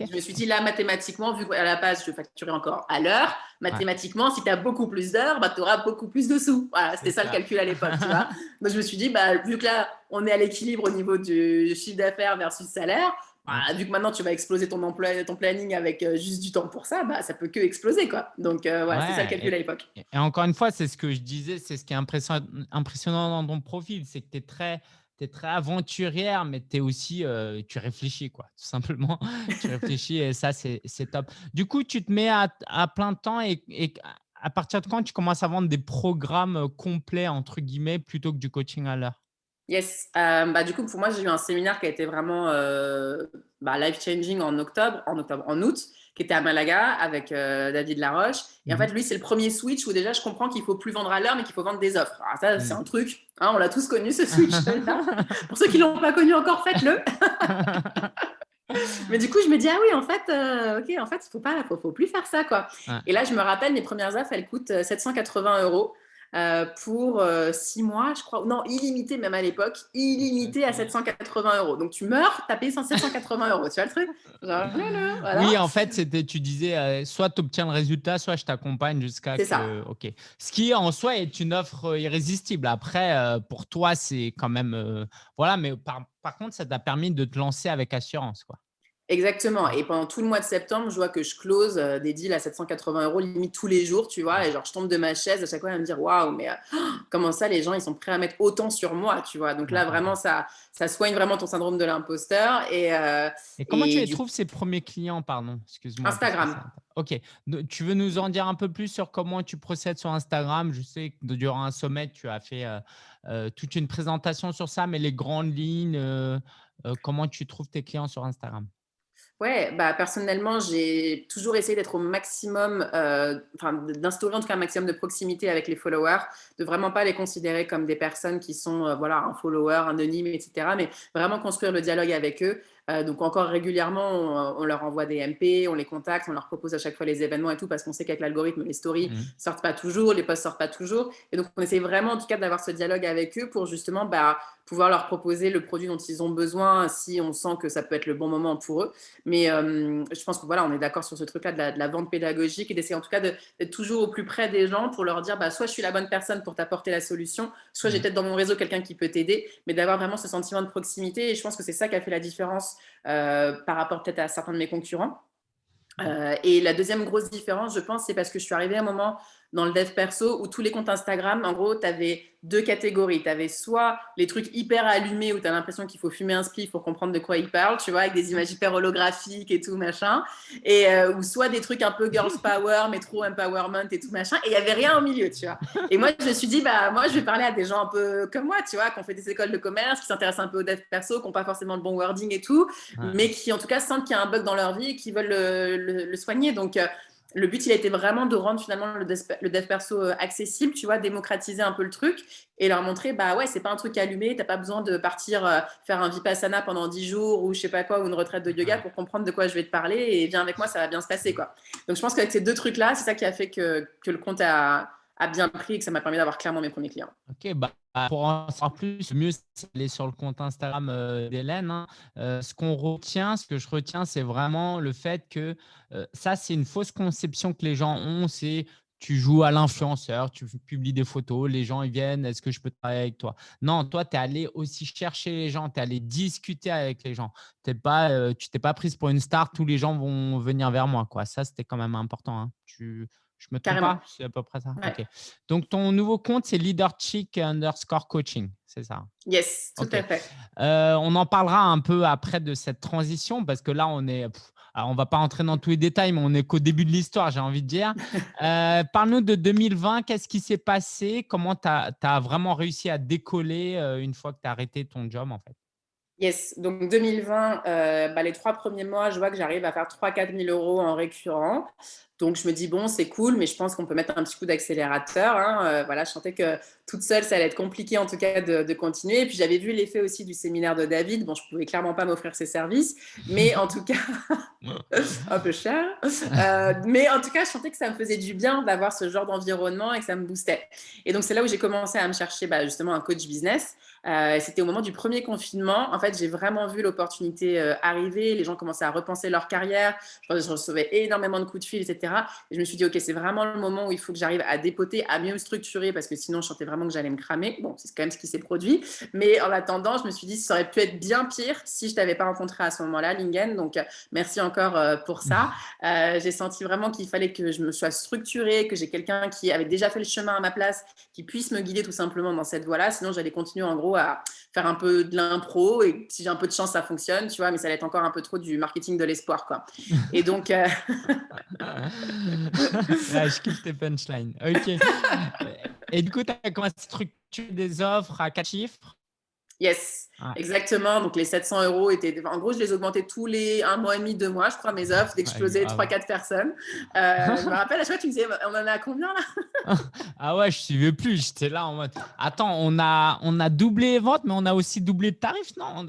Je me suis dit là, mathématiquement, vu qu'à la base, je facturais encore à l'heure, mathématiquement, si tu as beaucoup plus d'heures, bah, tu auras beaucoup plus de sous. Voilà, c'était ça, le calcul à l'époque. [LAUGHS] Donc, je me suis dit, bah, vu que là, on est à l'équilibre au niveau du chiffre d'affaires versus salaire, bah, vu que maintenant tu vas exploser ton emploi, ton planning avec euh, juste du temps pour ça, bah, ça peut que exploser quoi. Donc euh, ouais, c'est ça le calcul à l'époque. Et, encore une fois, c'est ce que je disais, c'est ce qui est impressionnant, dans ton profil, c'est que tu es très es très aventurière, mais es aussi, euh, tu réfléchis, quoi, tout simplement. [LAUGHS] tu réfléchis et ça, c'est top. Du coup, tu te mets à, à plein temps et, et, à partir de quand tu commences à vendre des programmes complets, entre guillemets, plutôt que du coaching à l'heure? Yes. Euh, bah, du coup, pour moi, j'ai eu un séminaire qui a été vraiment euh, bah, life-changing en octobre, en octobre, en août, qui était à Malaga avec euh, David Laroche. Et en mhm. fait, lui, c'est le premier switch où déjà, je comprends qu'il faut plus vendre à l'heure, mais qu'il faut vendre des offres. Alors ça, c'est mhm. un truc. Hein, on l'a tous connu, ce switch-là. [LAUGHS] [LAUGHS] pour ceux qui l'ont pas connu encore, faites-le. [LAUGHS] mais du coup, je me dis, ah oui, en fait, ok, en fait, il faut pas, faut, faut plus faire ça, quoi. Et là, je me rappelle, mes premières offres, elles coûtent 780 euros. Euh, pour euh, six mois, je crois. Non, illimité même à l'époque, illimité à 780 euros. Donc tu meurs, tu as payé 780 euros. Tu vois le truc? [LAUGHS] Oui, en fait, c'était, tu disais, euh, soit tu obtiens le résultat, soit je t'accompagne jusqu'à. C'est ça. Ok. Ce qui en soi est une offre irrésistible. Après, pour toi, c'est quand même. voilà, mais par, par contre, ça t'a permis de te lancer avec assurance. quoi. Exactement. Et pendant tout le mois de septembre, je vois que je close euh, des deals à 780 euros limite tous les jours, tu vois. Et genre, je tombe de ma chaise à chaque fois à me dire, waouh, mais euh, [GASPS] comment ça, les gens, ils sont prêts à mettre autant sur moi, tu vois? Donc là, vraiment, ça, ça soigne vraiment ton syndrome de l'imposteur. Et, euh, et, comment tu les trouves ces premiers clients, pardon? Excuse-moi. Instagram. Ok. Tu veux nous en dire un peu plus sur comment tu procèdes sur Instagram? Je sais que durant un sommet, tu as fait toute une présentation sur ça, mais les grandes lignes, comment tu trouves tes clients sur Instagram? Ouais, bah, personnellement, j'ai toujours essayé d'être au maximum, euh, d'instaurer en tout cas un maximum de proximité avec les followers, de vraiment pas les considérer comme des personnes qui sont, euh, voilà, un follower, anonyme, etc., mais vraiment construire le dialogue avec eux. Donc encore régulièrement, on, leur envoie des MP, on les contacte, on leur propose à chaque fois les événements et tout, parce qu'on sait qu'avec l'algorithme, les stories ne mmh. sortent pas toujours, les posts sortent pas toujours. Et donc, on essaie vraiment, en tout cas, d'avoir ce dialogue avec eux pour justement bah, pouvoir leur proposer le produit dont ils ont besoin si on sent que ça peut être le bon moment pour eux. Mais je pense que voilà, on est d'accord sur ce truc-là de, la vente pédagogique et d'essayer en tout cas d'être toujours au plus près des gens pour leur dire bah, soit je suis la bonne personne pour t'apporter la solution, soit j'ai mmh. peut-être dans mon réseau quelqu'un qui peut t'aider, mais d'avoir vraiment ce sentiment de proximité. Et je pense que c'est ça qui a fait la différence par rapport peut-être à certains de mes concurrents. et la deuxième grosse différence, je pense, c'est parce que je suis arrivée à un moment dans le dev perso où tous les comptes Instagram, en gros, tu avais deux catégories. Tu avais soit les trucs hyper allumés où tu as l'impression qu'il faut fumer un spliff pour comprendre de quoi ils parlent, tu vois, avec des images hyper holographiques et tout, machin. Et, euh, ou soit des trucs un peu girls power, mais trop empowerment et tout, machin. Et il n'y avait rien au milieu, tu vois. Et moi, je me suis dit, bah, moi, je vais parler à des gens un peu comme moi, tu vois, qui ont fait des écoles de commerce, qui s'intéressent un peu au dev perso, qui n'ont pas forcément le bon wording et tout, mais qui, en tout cas, sentent qu'il y a un bug dans leur vie et qui veulent le, soigner. Donc, euh, le but, il a été vraiment de rendre finalement le dev, perso euh, accessible, tu vois, démocratiser un peu le truc et leur montrer, bah ouais, c'est pas un truc allumé, t'as pas besoin de partir euh, faire un vipassana pendant 10 jours ou je sais pas quoi, ou une retraite de yoga pour comprendre de quoi je vais te parler et viens avec moi, ça va bien se passer, quoi. Donc, je pense qu'avec ces deux trucs-là, c'est ça qui a fait que, que le compte a, a bien pris et que ça m'a permis d'avoir clairement mes premiers clients. Ok, bah, pour en savoir plus, mieux c'est d'aller sur le compte Instagram euh, d'Hélène. Hein. Euh, ce qu'on retient, ce que je retiens, c'est vraiment le fait que euh, ça, c'est une fausse conception que les gens ont. C'est tu joues à l'influenceur, tu publies des photos, les gens ils viennent, est-ce que je peux travailler avec toi? Non, toi, tu es allé aussi chercher les gens, tu es allé discuter avec les gens. Es pas, tu t'es pas prise pour une star, tous les gens vont venir vers moi. Ça, c'était quand même important. Hein. Tu, je me trompe pas C'est à peu près ça. Donc, ton nouveau compte, c'est Leaderchick underscore coaching, c'est ça? Yes, tout à fait. Euh, on en parlera un peu après de cette transition parce que là, on est. alors, on va pas entrer dans tous les détails, mais on est qu'au début de l'histoire, j'ai envie de dire. [LAUGHS] Euh, parle-nous de 2020. Qu'est-ce qui s'est passé? Comment tu as, as, vraiment réussi à décoller euh, une fois que tu as arrêté ton job en fait? Yes, donc 2020, bah, les trois premiers mois, je vois que j'arrive à faire 3-4 000 euros en récurrent. Donc, je me dis, bon, c'est cool, mais je pense qu'on peut mettre un petit coup d'accélérateur. Hein. Euh, voilà, je sentais que toute seule, ça allait être compliqué en tout cas de, continuer. Et puis, j'avais vu l'effet aussi du séminaire de David. Bon, je ne pouvais clairement pas m'offrir ses services, mais en tout cas, [LAUGHS] un peu cher. Euh, mais en tout cas, je sentais que ça me faisait du bien d'avoir ce genre d'environnement et que ça me boostait. Et donc, c'est là où j'ai commencé à me chercher bah, justement un coach business. Euh, c'était au moment du premier confinement. En fait, j'ai vraiment vu l'opportunité arriver. Les gens commençaient à repenser leur carrière. Je, je recevais énormément de coups de fil, etc. Et je me suis dit, OK, c'est vraiment le moment où il faut que j'arrive à dépoter, à mieux me structurer, parce que sinon, je sentais vraiment que j'allais me cramer. Bon, c'est quand même ce qui s'est produit. Mais en attendant, je me suis dit, ça aurait pu être bien pire si je ne t'avais pas rencontré à ce moment-là, Lingen. Donc, euh, merci encore euh, pour ça. Euh, j'ai senti vraiment qu'il fallait que je me sois structurée, que j'ai quelqu'un qui avait déjà fait le chemin à ma place, qui puisse me guider tout simplement dans cette voie-là. Sinon, j'allais continuer en gros à faire un peu de l'impro et si j'ai un peu de chance, ça fonctionne, tu vois, mais ça allait être encore un peu trop du marketing de l'espoir, quoi. Et donc, [LAUGHS] je kiffe tes punchlines. Ok. Et du coup, tu as commencé à structurer des offres à quatre chiffres? Yes, exactement. Donc, les 700 euros étaient. En gros, je les augmentais tous les un mois et demi, deux mois, je crois, mes offres, d'exploser trois, quatre personnes. Euh, je me rappelle, à chaque fois, tu me disais, on en a combien là? [LAUGHS] Ah ouais, je ne suivais plus. J'étais là en mode, attends, on a, on a doublé les ventes, mais on a aussi doublé de tarif Non,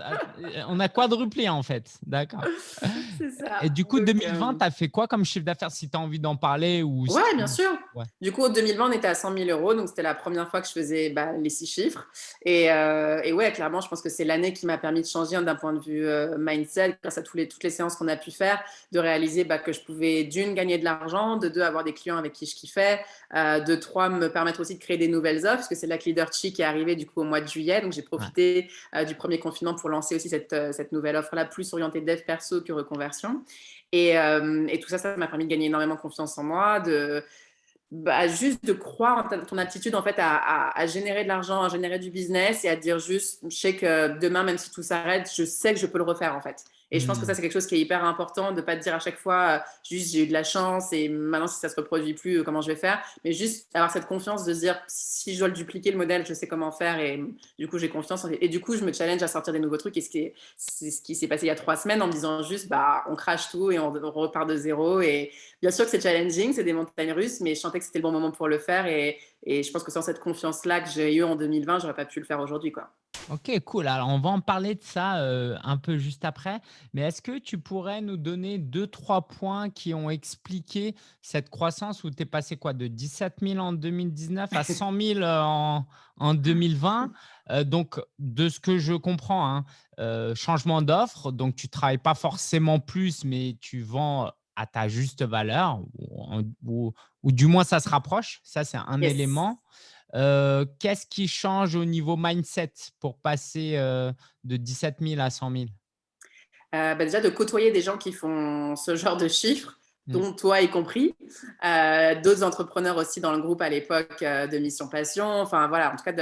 on a, quadruplé en fait. D'accord. [LAUGHS] C'est ça. Et du coup, 2020, tu as fait quoi comme chiffre d'affaires si tu as envie d'en parler ou Ouais, bien sûr. Du coup, en 2020, on était à 100 000 euros. Donc, c'était la première fois que je faisais bah, les six chiffres. Et, euh, et ouais, clairement, je pense que c'est l'année qui m'a permis de changer hein, d'un point de vue euh, mindset, grâce à tous les, toutes les séances qu'on a pu faire, de réaliser bah, que je pouvais d'une gagner de l'argent, de deux avoir des clients avec qui je kiffais, euh, de trois me permettre aussi de créer des nouvelles offres, parce que c'est la Leader Chi qui est arrivée du coup au mois de juillet, donc j'ai profité euh, du premier confinement pour lancer aussi cette, cette nouvelle offre-là, plus orientée dev perso que reconversion. Et, et tout ça, ça m'a permis de gagner énormément confiance en moi, de bah, juste de croire en ton aptitude en fait à, générer de l'argent, à générer du business et à dire juste, je sais que demain, même si tout s'arrête, je sais que je peux le refaire en fait. Et je pense que ça, c'est quelque chose qui est hyper important de ne pas te dire à chaque fois, euh, juste j'ai eu de la chance et maintenant, si ça ne se reproduit plus, euh, comment je vais faire? Mais juste avoir cette confiance de se dire, si je dois le dupliquer, le modèle, je sais comment faire. Et du coup, j'ai confiance. Et du coup, je me challenge à sortir des nouveaux trucs. Et c'est ce qui s'est passé il y a trois semaines en me disant juste, bah, on crache tout et on, repart de zéro. Et bien sûr que c'est challenging, c'est des montagnes russes, mais je sentais que c'était le bon moment pour le faire. Et, et je pense que sans cette confiance-là que j'ai eue en 2020, j'aurais pas pu le faire aujourd'hui. quoi. Ok, cool. Alors, on va en parler de ça euh, un peu juste après. Mais est-ce que tu pourrais nous donner deux, trois points qui ont expliqué cette croissance où tu es passé quoi, de 17 000 en 2019 à 100 000 [LAUGHS] en, en 2020 Euh, Donc, de ce que je comprends, hein, euh, changement d'offre. Donc, tu travailles pas forcément plus, mais tu vends à ta juste valeur ou, en- ou- ou du moins ça se rapproche. Ça, c'est un Yes. élément. Heu, qu'est-ce qui change au niveau mindset pour passer, heu, de 17 000 à 100 000? Heu, bah, déjà de côtoyer des gens qui font ce genre de chiffres. Dont toi y compris, heu, d'autres entrepreneurs aussi dans le groupe à l'époque, heu, de Mission Passion. Enfin voilà, en tout cas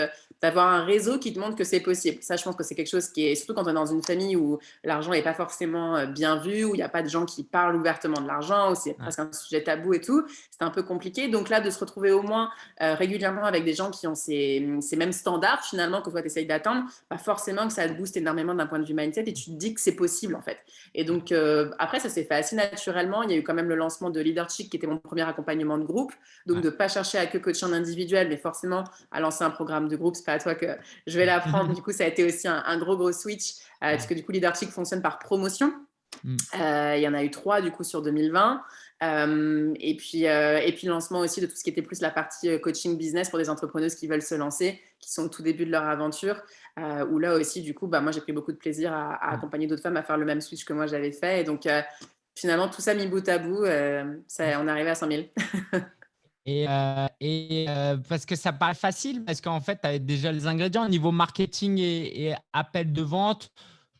d'avoir un réseau qui te montre que c'est possible. Ça, je pense que c'est quelque chose qui est surtout quand on est dans une famille où l'argent est pas forcément, heu, bien vu, où il y a pas de gens qui parlent ouvertement de l'argent, où c'est presque un sujet tabou et tout, c'est un peu compliqué. Donc là, de se retrouver au moins, régulièrement avec des gens qui ont ces, ces mêmes standards finalement que toi tu essayes d'atteindre, bah, forcément que ça te booste énormément d'un point de vue mindset et tu te dis que c'est possible en fait. Et donc, euh, après, ça s'est fait assez naturellement. Il y a eu quand même le lancement de Leadership, qui était mon premier accompagnement de groupe. Donc, ouais. de ne pas chercher à que coacher en individuel, mais forcément à lancer un programme de groupe. C'est pas à toi que je vais l'apprendre. [LAUGHS] Du coup, ça a été aussi un, un gros, gros switch, euh, parce que du coup, Leadership fonctionne par promotion. Mmh. Euh, il y en a eu trois du coup sur 2020. Euh, et, puis, euh, et puis lancement aussi de tout ce qui était plus la partie euh, coaching business pour des entrepreneuses qui veulent se lancer, qui sont au tout début de leur aventure. Où là aussi, du coup, bah, moi j'ai pris beaucoup de plaisir à, à accompagner d'autres femmes à faire le même switch que moi j'avais fait. Et donc finalement, tout ça mis bout à bout, euh, ça, on est arrivé à 100 000. [LAUGHS] Et heu et heu, parce que ça paraît facile, parce qu'en fait, tu avais déjà les ingrédients. Au niveau marketing et et appel de vente,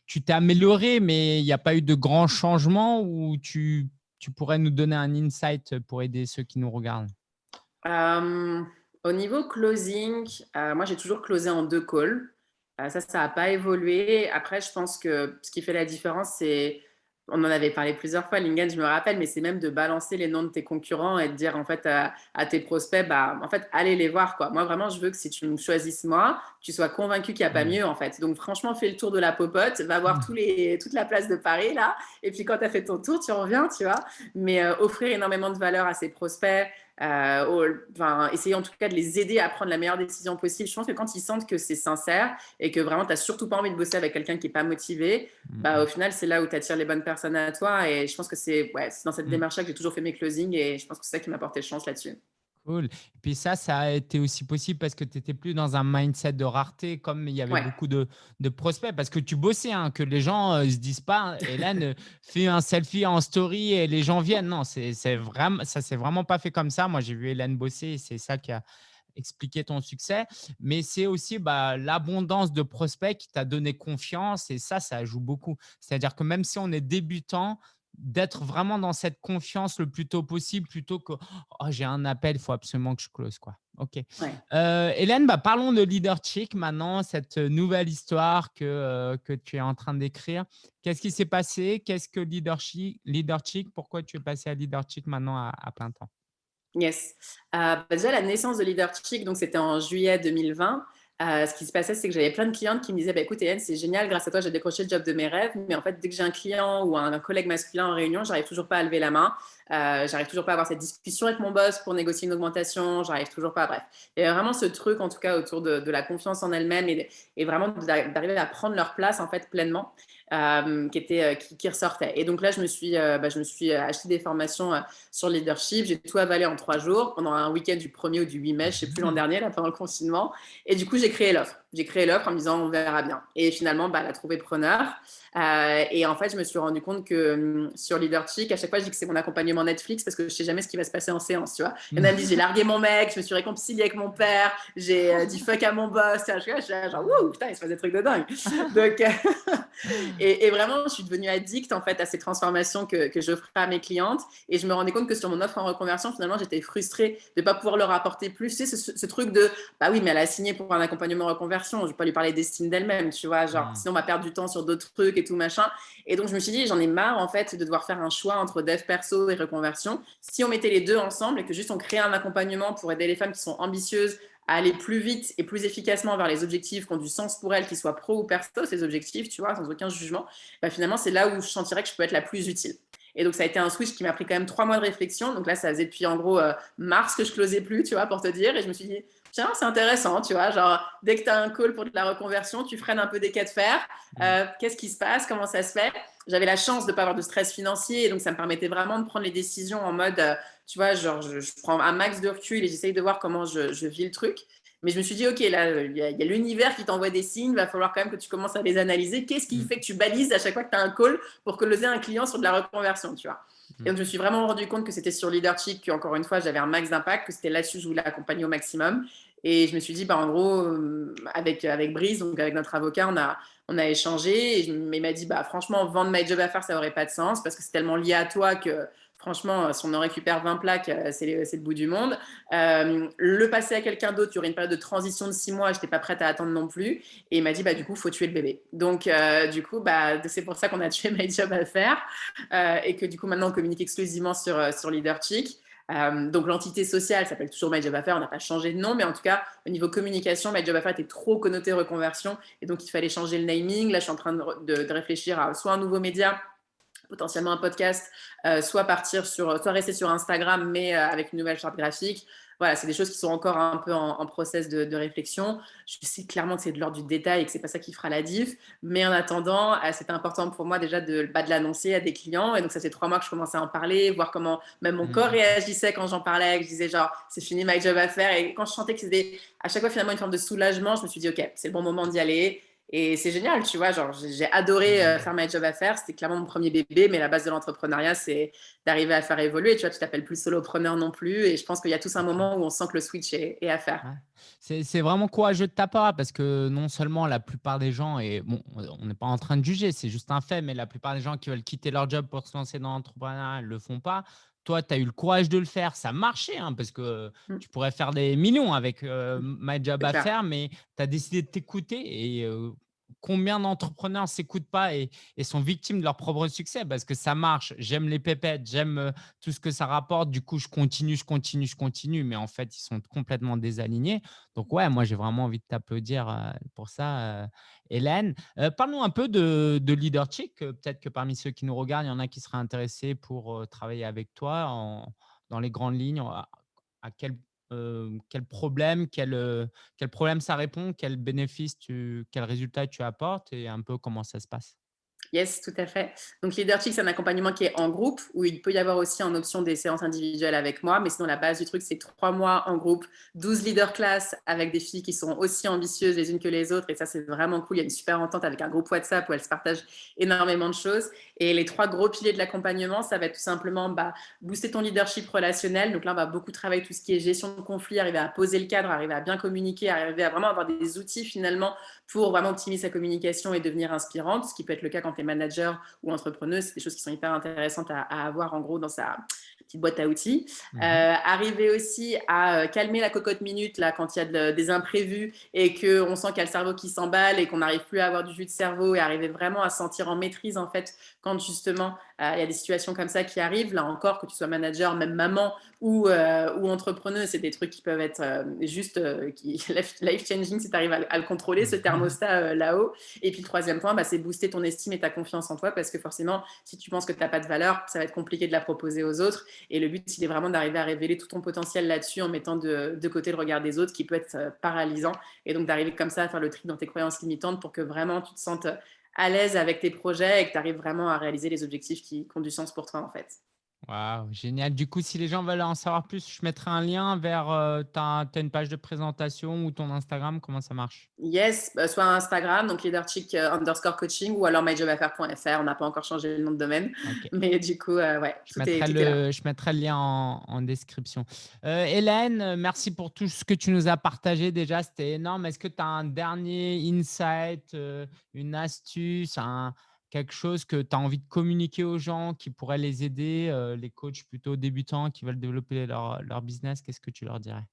tu t'es amélioré, mais il n'y a pas eu de grands changements ou tu tu pourrais nous donner un insight pour aider ceux qui nous regardent? Euh, au niveau closing, euh, moi j'ai toujours closé en deux calls. Euh, ça, ça n'a pas évolué. Après, je pense que ce qui fait la différence, c'est, on en avait parlé plusieurs fois, Lingen, je me rappelle, mais c'est même de balancer les noms de tes concurrents et de dire en fait à, à tes prospects, bah, en fait, allez les voir. Quoi. Moi, vraiment, je veux que si tu me choisisses moi, tu sois convaincu qu'il n'y a pas Mmh. mieux en fait. Donc, franchement, fais le tour de la popote, va voir tous Mmh. les, toute la place de Paris là. Et puis, quand tu as fait ton tour, tu reviens, tu vois. Mais euh, offrir énormément de valeur à ses prospects, euh, enfin, essayer en tout cas de les aider à prendre la meilleure décision possible. Je pense que quand ils sentent que c'est sincère et que vraiment tu n'as surtout pas envie de bosser avec quelqu'un qui n'est pas motivé, bah, Mmh au final, c'est là où tu attires les bonnes personnes à toi. Et je pense que c'est ouais, dans cette mh. démarche-là que j'ai toujours fait mes closings et je pense que c'est ça qui m'a porté chance là-dessus. Cool. Et puis ça, ça a été aussi possible parce que tu étais plus dans un mindset de rareté, comme il y avait Ouais. beaucoup de, de prospects, parce que tu bossais, hein, que les gens ne se disent pas, Hélène euh, [LAUGHS] fait un selfie en story et les gens viennent. Non, c'est vraiment, ça s'est vraiment pas fait comme ça. Moi, j'ai vu Hélène bosser et c'est ça qui a expliqué ton succès. Mais c'est aussi bah, l'abondance de prospects qui t'a donné confiance et ça, ça joue beaucoup. C'est-à-dire que même si on est débutant, d'être vraiment dans cette confiance le plus tôt possible plutôt que Oh, j'ai un appel, il faut absolument que je close. Quoi. OK. Ouais. Euh, Hélène, bah, parlons de Leader Chic maintenant, cette nouvelle histoire que, euh, que tu es en train d'écrire. Qu'est-ce qui s'est passé? Qu'est-ce que Leader Chic, Leader Chic Pourquoi tu es passé à Leader Chic maintenant à, à plein temps? Yes. Euh, bah, déjà, la naissance de Leader Chic, donc c'était en juillet 2020. Euh, ce qui se passait, c'est que j'avais plein de clientes qui me disaient bah, Écoute, Hélène, c'est génial, grâce à toi, j'ai décroché le job de mes rêves. Mais en fait, dès que j'ai un client ou un, collègue masculin en réunion, j'arrive toujours pas à lever la main. Euh, j'arrive toujours pas à avoir cette discussion avec mon boss pour négocier une augmentation. J'arrive toujours pas. Bref. Il y avait vraiment ce truc, en tout cas, autour de, de la confiance en elle-même et, et, vraiment d'arriver à prendre leur place, en fait, pleinement. Euh, qui, était, euh, qui, qui, ressortait. Et donc là, je me suis, euh, bah, je me suis acheté des formations sur le leadership. J'ai tout avalé en trois jours pendant un week-end du 1er ou du 8 mai, je ne sais plus l'an dernier, là, pendant le confinement. Et du coup, j'ai créé l'offre. J'ai créé l'offre en me disant on verra bien. Et finalement, bah, elle a trouvé preneur. Euh, et en fait, je me suis rendu compte que um, sur Leaderchick, à chaque fois, je dis que c'est mon accompagnement Netflix parce que je sais jamais ce qui va se passer en séance, tu vois. Il y en a dit j'ai largué mon mec, je me suis réconciliée avec mon père, j'ai euh, dit fuck à mon boss. Je suis genre, ouh, putain, il se passe des trucs de dingue. [LAUGHS] Donc, [LAUGHS] et, et, vraiment, je suis devenue addict en fait à ces transformations que, que j'offrais à mes clientes. Et je me rendais compte que sur mon offre en reconversion, finalement, j'étais frustrée de ne pas pouvoir leur apporter plus. Tu sais, ce, ce, truc de, bah oui, mais elle a signé pour un accompagnement en je ne vais pas lui parler d'estime d'elle-même, tu vois, genre, mmh. sinon on va perdre du temps sur d'autres trucs et tout machin. Et donc, je me suis dit, j'en ai marre, en fait, de devoir faire un choix entre dev perso et reconversion. Si on mettait les deux ensemble et que juste on créait un accompagnement pour aider les femmes qui sont ambitieuses à aller plus vite et plus efficacement vers les objectifs qui ont du sens pour elles, qu'ils soient pro ou perso, ces objectifs, tu vois, sans aucun jugement, bah, finalement, c'est là où je sentirais que je peux être la plus utile. Et donc, ça a été un switch qui m'a pris quand même trois mois de réflexion. Donc là, ça faisait depuis en gros euh, mars que je closais plus, tu vois, pour te dire. Et je me suis dit, tiens, c'est intéressant, tu vois, genre, dès que tu as un call pour de la reconversion, tu freines un peu des cas de fer. Mmh. Euh, qu'est-ce qui se passe? Comment ça se fait? J'avais la chance de ne pas avoir de stress financier, et donc ça me permettait vraiment de prendre les décisions en mode, euh, tu vois, genre, je, prends un max de recul et j'essaye de voir comment je, vis le truc. Mais je me suis dit, OK, là, il y a, l'univers qui t'envoie des signes, il va falloir quand même que tu commences à les analyser. Qu'est-ce qui mmh. fait que tu balises à chaque fois que tu as un call pour closer un client sur de la reconversion, tu vois? Et donc, je me suis vraiment rendu compte que c'était sur Leadership encore une fois, j'avais un max d'impact, que c'était là-dessus que je voulais accompagner au maximum. Et je me suis dit, bah, en gros, euh, avec, avec Brice, donc avec notre avocat, on a, on a échangé. Et il m'a dit, bah, franchement, vendre My Job à faire, ça n'aurait pas de sens parce que c'est tellement lié à toi que franchement, si on en récupère 20 plaques, euh, c'est le bout du monde. Euh, le passer à quelqu'un d'autre, il y aurait une période de transition de six mois, je n'étais pas prête à attendre non plus. Et il m'a dit, bah, du coup, il faut tuer le bébé. Donc, du coup, bah, c'est pour ça qu'on a tué [LAUGHS] My Job à faire et que du coup, maintenant, on communique exclusivement sur, sur LeaderChick. Euh, donc l'entité sociale s'appelle toujours My Job Affair, on n'a pas changé de nom, mais en tout cas au niveau communication, My Job Affair était trop connoté reconversion et donc il fallait changer le naming. Là, je suis en train de, réfléchir à soit un nouveau média, potentiellement un podcast, euh, soit sur, rester sur Instagram, mais euh, avec une nouvelle charte graphique, voilà, c'est des choses qui sont encore un peu en, process de, réflexion. Je sais clairement que c'est de l'ordre du détail et que c'est pas ça qui fera la diff. Mais en attendant, euh, c'était important pour moi déjà de, bah, de l'annoncer à des clients. Et donc, ça fait trois mois que je commençais à en parler, voir comment même mon corps mmh. réagissait quand j'en parlais. Que je disais genre, c'est fini, my job à faire. Et quand je sentais que c'était à chaque fois finalement une forme de soulagement, je me suis dit, OK, c'est le bon moment d'y aller. Et c'est génial, tu vois, genre j'ai adoré euh, faire my job à faire, c'était clairement mon premier bébé, mais la base de l'entrepreneuriat, c'est d'arriver à faire évoluer, tu vois, tu t'appelles plus solopreneur non plus, et je pense qu'il y a tous un moment où on sent que le switch est, à faire. C'est vraiment courageux de ta part, parce que non seulement la plupart des gens, et bon, on n'est pas en train de juger, c'est juste un fait, mais la plupart des gens qui veulent quitter leur job pour se lancer dans l'entrepreneuriat ne le font pas. Toi, tu as eu le courage de le faire, ça marchait, hein, parce que mmh. tu pourrais faire des millions avec euh, My Job à faire, mais tu as décidé de t'écouter et euh, combien d'entrepreneurs ne s'écoutent pas et, sont victimes de leur propre succès? Parce que ça marche, j'aime les pépettes, j'aime euh, tout ce que ça rapporte, du coup, je continue, je continue, je continue, mais en fait, ils sont complètement désalignés. Donc, ouais, moi, j'ai vraiment envie de t'applaudir euh, pour ça, euh, Hélène. Parlons un peu de, de leadership. Peut-être que parmi ceux qui nous regardent, il y en a qui seraient intéressés pour travailler avec toi dans les grandes lignes. À, à quel problème, quel, quel problème ça répond, quel bénéfice, tu, quel résultat tu apportes et un peu comment ça se passe? Yes, tout à fait. Donc, Leadership, c'est un accompagnement qui est en groupe, où il peut y avoir aussi en option des séances individuelles avec moi. Mais sinon, la base du truc, c'est trois mois en groupe, 12 leaders class avec des filles qui sont aussi ambitieuses les unes que les autres. Et ça, c'est vraiment cool. Il y a une super entente avec un groupe WhatsApp où elles se partagent énormément de choses. Et les trois gros piliers de l'accompagnement, ça va être tout simplement bah, booster ton leadership relationnel. Donc là, on va beaucoup travailler tout ce qui est gestion de conflit, arriver à poser le cadre, arriver à bien communiquer, arriver à vraiment avoir des outils finalement pour vraiment optimiser sa communication et devenir inspirante, ce qui peut être le cas quand tu manager ou entrepreneuse. C'est des choses qui sont hyper intéressantes à, avoir en gros dans sa petite boîte à outils. Mmh euh, arriver aussi à euh, calmer la cocotte minute là, quand il y a des imprévus et qu'on sent qu'il y a le cerveau qui s'emballe et qu'on n'arrive plus à avoir du jus de cerveau et arriver vraiment à se sentir en maîtrise en fait quand justement il y a des situations comme ça qui arrivent, là encore, que tu sois manager, même maman ou, euh, ou entrepreneuse, c'est des trucs qui peuvent être euh, juste qui, [LAUGHS] life-changing si tu arrives à, le contrôler, ce thermostat là-haut. Et puis le troisième point, bah, c'est booster ton estime et ta confiance en toi, parce que forcément, si tu penses que tu n'as pas de valeur, ça va être compliqué de la proposer aux autres. Et le but, c'est vraiment d'arriver à révéler tout ton potentiel là-dessus en mettant de, de, côté le regard des autres, qui peut être paralysant. Et donc d'arriver comme ça à faire le tri dans tes croyances limitantes pour que vraiment tu te sentes à l'aise avec tes projets et que tu arrives vraiment à réaliser les objectifs qui, ont du sens pour toi en fait. Waouh, génial. Du coup, si les gens veulent en savoir plus, je mettrai un lien vers euh, ta, une page de présentation ou ton Instagram. Comment ça marche? Yes, bah, soit Instagram, donc leaderchick euh, underscore coaching ou alors myjobaffaire.fr. On n'a pas encore changé le nom de domaine. [LAUGHS] Mais du coup, euh, ouais. Je mettrai, le, je mettrai, le, lien en, description. Hélène, merci pour tout ce que tu nous as partagé déjà. C'était énorme. Est-ce que tu as un dernier insight, une astuce, un quelque chose que tu as envie de communiquer aux gens qui pourrait les aider, euh, les coachs plutôt débutants qui veulent développer leur, leur business, qu'est-ce que tu leur dirais?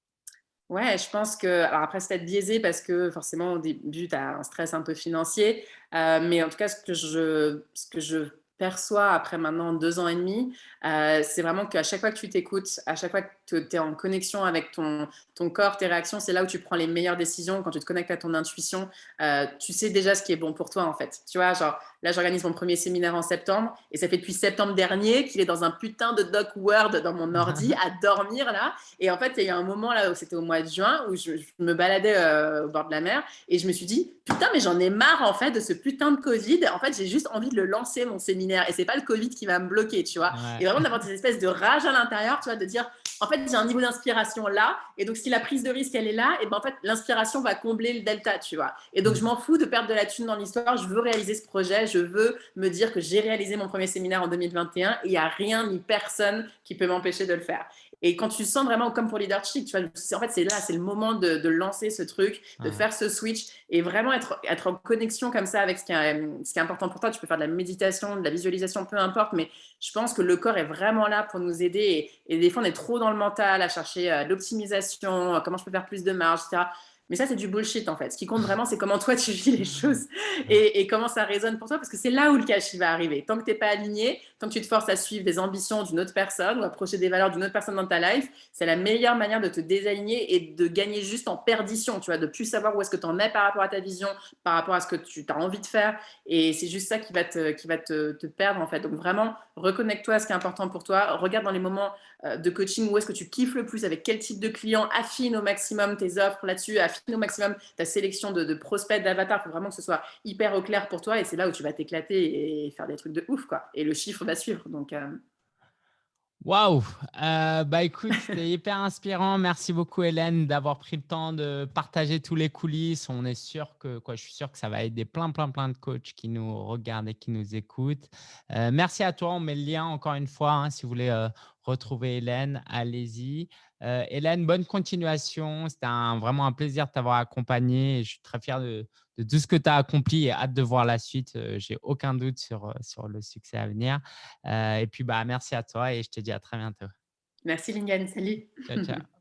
Ouais, je pense que, alors après, c'est peut-être biaisé parce que forcément, au début, tu as un stress un peu financier. Euh, mais en tout cas, ce que je, ce que je perçois après maintenant deux ans et demi, euh, c'est vraiment qu'à chaque fois que tu t'écoutes, à chaque fois que tu es en connexion avec ton, ton corps, tes réactions, c'est là où tu prends les meilleures décisions. Quand tu te connectes à ton intuition, euh, tu sais déjà ce qui est bon pour toi en fait. Tu vois, genre là j'organise mon premier séminaire en septembre et ça fait depuis septembre dernier qu'il est dans un putain de doc Word dans mon ordi [LAUGHS] à dormir là. Et en fait, il y a un moment là où c'était au mois de juin où je, me baladais euh, au bord de la mer et je me suis dit putain mais j'en ai marre en fait de ce putain de Covid. En fait, j'ai juste envie de le lancer mon séminaire et c'est pas le Covid qui va me bloquer, tu vois. Et vraiment d'avoir des espèces de rage à l'intérieur, tu vois, de dire en fait, j'ai un niveau d'inspiration là, et donc si la prise de risque, elle est là, et ben en fait, l'inspiration va combler le delta, tu vois. Et donc, je m'en fous de perdre de la thune dans l'histoire, je veux réaliser ce projet, je veux me dire que j'ai réalisé mon premier séminaire en 2021, et il n'y a rien ni personne qui peut m'empêcher de le faire. Et quand tu sens vraiment, comme pour leadership, tu vois, en fait, c'est là, c'est le moment de, lancer ce truc, de faire ce switch et vraiment être, être en connexion comme ça avec ce qui, est, ce qui est important pour toi. Tu peux faire de la méditation, de la visualisation, peu importe, mais je pense que le corps est vraiment là pour nous aider. Et, et des fois, on est trop dans le mental à chercher euh, l'optimisation, comment je peux faire plus de marge, etc. Mais ça, c'est du bullshit en fait. Ce qui compte [LAUGHS] vraiment, c'est comment toi tu vis les choses et, comment ça résonne pour toi, parce que c'est là où le cash va arriver. Tant que tu n'es pas aligné, tant que tu te forces à suivre des ambitions d'une autre personne ou approcher des valeurs d'une autre personne dans ta life, c'est la meilleure manière de te désaligner et de gagner juste en perdition, tu vois, de plus savoir où est-ce que tu en es par rapport à ta vision, par rapport à ce que tu as envie de faire. Et c'est juste ça qui va, te, qui va te, te perdre en fait. Donc vraiment, reconnecte-toi à ce qui est important pour toi. Regarde dans les moments euh, de coaching où est-ce que tu kiffes le plus, avec quel type de client, affine au maximum tes offres là-dessus, affine au maximum ta sélection de, prospects, d'avatars. Il faut vraiment que ce soit hyper au clair pour toi et c'est là où tu vas t'éclater et faire des trucs de ouf. quoi. Et le chiffre va suivre. Donc, euh, Waouh euh, Bah écoute, c'était [LAUGHS] hyper inspirant. Merci beaucoup Hélène d'avoir pris le temps de partager tous les coulisses. On est sûr que, quoi, je suis sûr que ça va aider plein, plein, plein de coachs qui nous regardent et qui nous écoutent. Euh, merci à toi. On met le lien encore une fois. Hein, si vous voulez retrouver Hélène, allez-y. Hélène, bonne continuation. C'était vraiment un plaisir de t'avoir accompagné. je suis très fier de, de tout ce que tu as accompli et hâte de voir la suite. Euh, j'ai aucun doute sur, euh, sur le succès à venir. Euh, et puis, bah, merci à toi et je te dis à très bientôt. Merci, Lingen. Salut. Ciao, ciao. [LAUGHS]